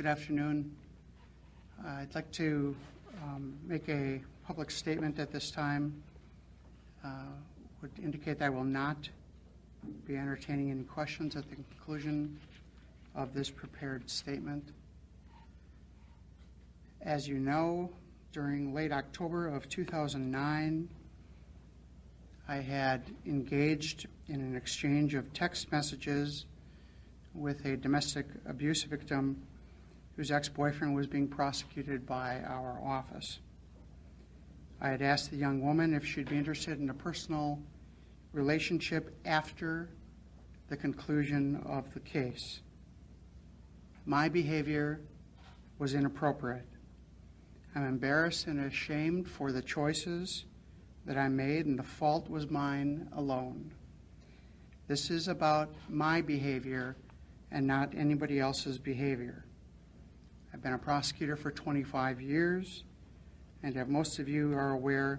Good afternoon. Uh, I'd like to um, make a public statement at this time. Uh, Would indicate that I will not be entertaining any questions at the conclusion of this prepared statement. As you know, during late October of 2009, I had engaged in an exchange of text messages with a domestic abuse victim whose ex-boyfriend was being prosecuted by our office. I had asked the young woman if she'd be interested in a personal relationship after the conclusion of the case. My behavior was inappropriate. I'm embarrassed and ashamed for the choices that I made, and the fault was mine alone. This is about my behavior and not anybody else's behavior. I've been a prosecutor for 25 years, and as most of you are aware,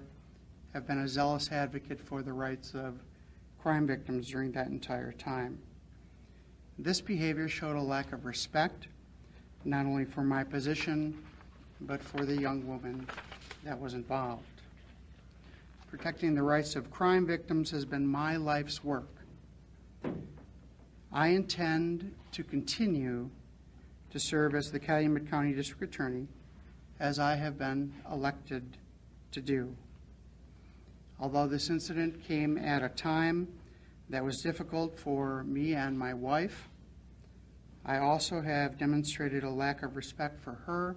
have been a zealous advocate for the rights of crime victims during that entire time. This behavior showed a lack of respect, not only for my position, but for the young woman that was involved. Protecting the rights of crime victims has been my life's work. I intend to continue to serve as the Calumet County District Attorney as I have been elected to do. Although this incident came at a time that was difficult for me and my wife, I also have demonstrated a lack of respect for her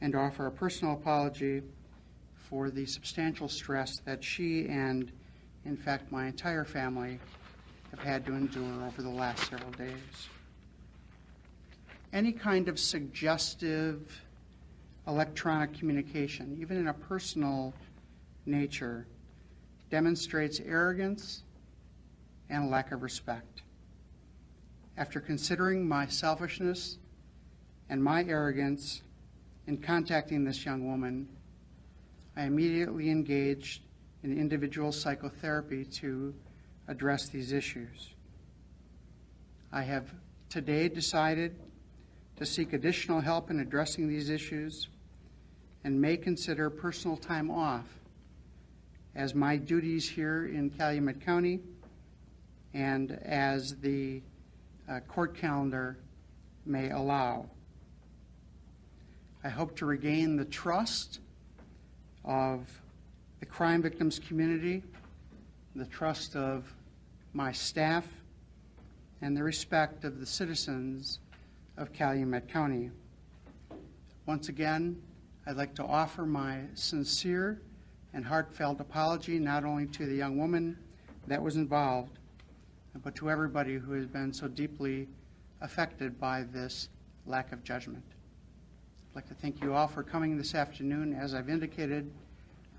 and offer a personal apology for the substantial stress that she and, in fact, my entire family have had to endure over the last several days. Any kind of suggestive electronic communication, even in a personal nature, demonstrates arrogance and lack of respect. After considering my selfishness and my arrogance in contacting this young woman, I immediately engaged in individual psychotherapy to address these issues. I have today decided to seek additional help in addressing these issues and may consider personal time off as my duties here in Calumet County and as the uh, court calendar may allow. I hope to regain the trust of the crime victims community, the trust of my staff, and the respect of the citizens of Calumet County. Once again, I'd like to offer my sincere and heartfelt apology not only to the young woman that was involved, but to everybody who has been so deeply affected by this lack of judgment. I'd like to thank you all for coming this afternoon. As I've indicated,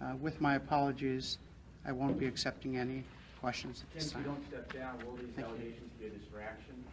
uh, with my apologies, I won't be accepting any questions at this if you don't step down, will these Thank you. allegations be a distraction